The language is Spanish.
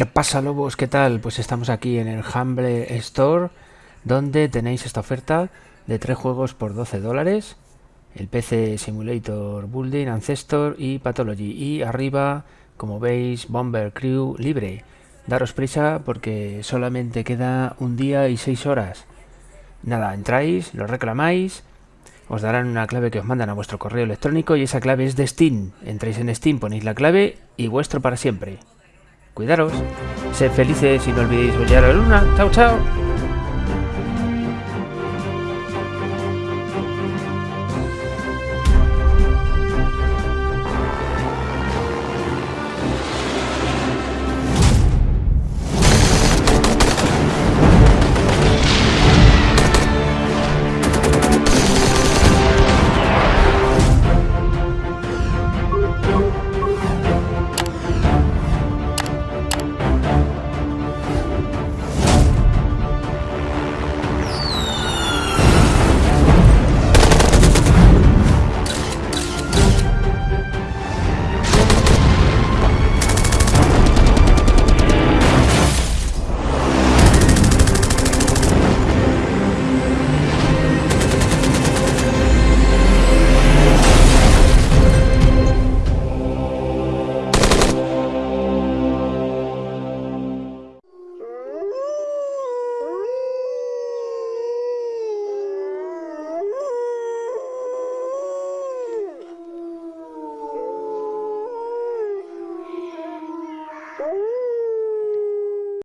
¿Qué pasa lobos? ¿Qué tal? Pues estamos aquí en el Humble Store donde tenéis esta oferta de tres juegos por 12 dólares. El PC Simulator Building, Ancestor y Pathology. Y arriba como veis Bomber Crew libre. Daros prisa porque solamente queda un día y seis horas. Nada, entráis, lo reclamáis os darán una clave que os mandan a vuestro correo electrónico y esa clave es de Steam. Entráis en Steam, ponéis la clave y vuestro para siempre Cuidaros, sed felices y no olvidéis brillar a la luna. Chao, chao.